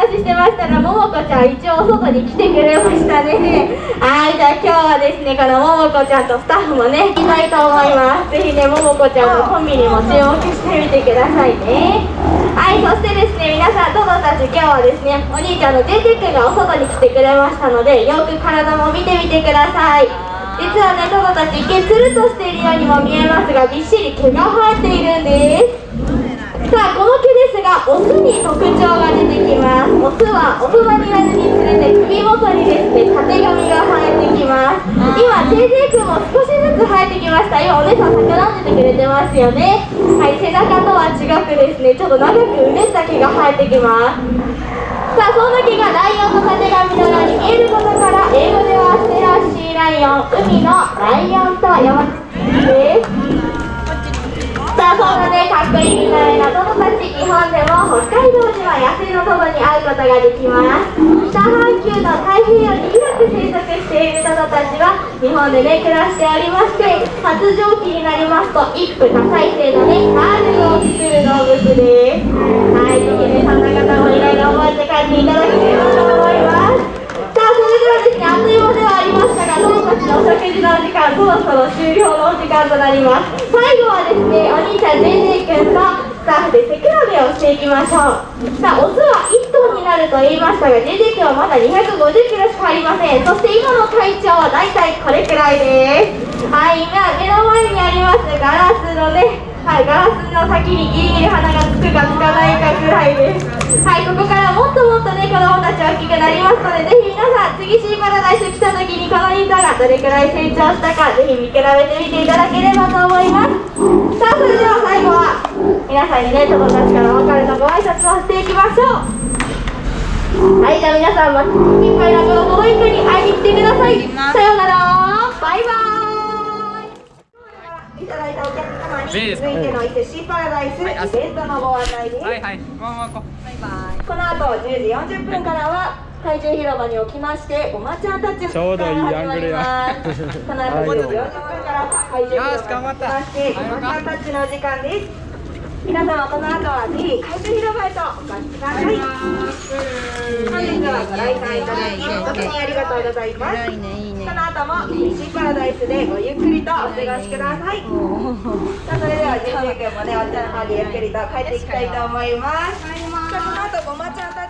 話してましたら、ももこちゃん一応外に来てくれましたね。はい、じゃあ今日はですね、このももこちゃんとスタッフもね、行きたいと思います。ぜひね、ももこちゃんのコンビにも注目してみてくださいね。はい、そしてですね、皆さん、トドたち今日はですね、お兄ちゃんの JJ 君がお外に来てくれましたので、よく体も見てみてください。実はね、トドたち一見つるとしているようにも見えますが、びっしり毛が生えているんです。さあこの毛ですがオスに特徴が出てきますオスは大人になるにつれて首元にですねたてがみが生えてきます今 JJ 君も少しずつ生えてきました今お姉さん桜んでてくれてますよねはい背中とは違くですねちょっと長くうねった毛が生えてきますさあそんな毛がライオンのたてがみのように見えることから英語ではステラシーライオン海のライオンと呼ばれていますさあそんなねかっこいいみたいなトドたち日本でも北海道には野生のトドに会うことができます北半球の太平洋に広く生息しているトドたちは日本でね暮らしておりまして発情期になりますと一夫多妻制のねカールを作る動物ですはいぜひねそんな方もいろいろ覚えて帰っていただければと思いますですね、あっという間ではありましたが、子供たちのお食事のお時間、そろそろ終了のお時間となります。最後はですね、お兄ちゃん、JJ 君とッフで背比べをしていきましょう。さあ、オスは1頭になると言いましたが、JJ 君はまだ250キロしかありません。そして今の体長はだいたいこれくらいです。はい、今、目の前にありますガラスのね、はい、ガラスの先にギリギリ鼻がつくかつかないかぐらいですはいここからもっともっとね子供たち大きくなりますのでぜひ皆さん次シーパラダイス来た時にこのインタがどれくらい成長したかぜひ見比べてみていただければと思いますさあそれでは最後はさんにね子供たちからお別れのご挨拶をしていきましょうはいじゃあ皆さんもいっぱいなこのトロイクに会いに来てくださいさようならバイバイいただいたお客様に続いての伊勢シーパラダイスイベントのご案内です。はいはい。バイバイ。この後10時40分からは体重広場におきましてごまちゃんたちちょうどいいアングルや。この後10時40分から体重広場におきましてごまちゃんたちの時間です。皆様この後はぜひ海中広場へとお越しください本日はご来館いただき誠にありがとうございますこの後も西パラダイスでごゆっくりとお過ごしください。さあそれではジェジ君もねお茶の方にゆっくりと帰っていきたいと思います。さあこの後ごまちゃんたち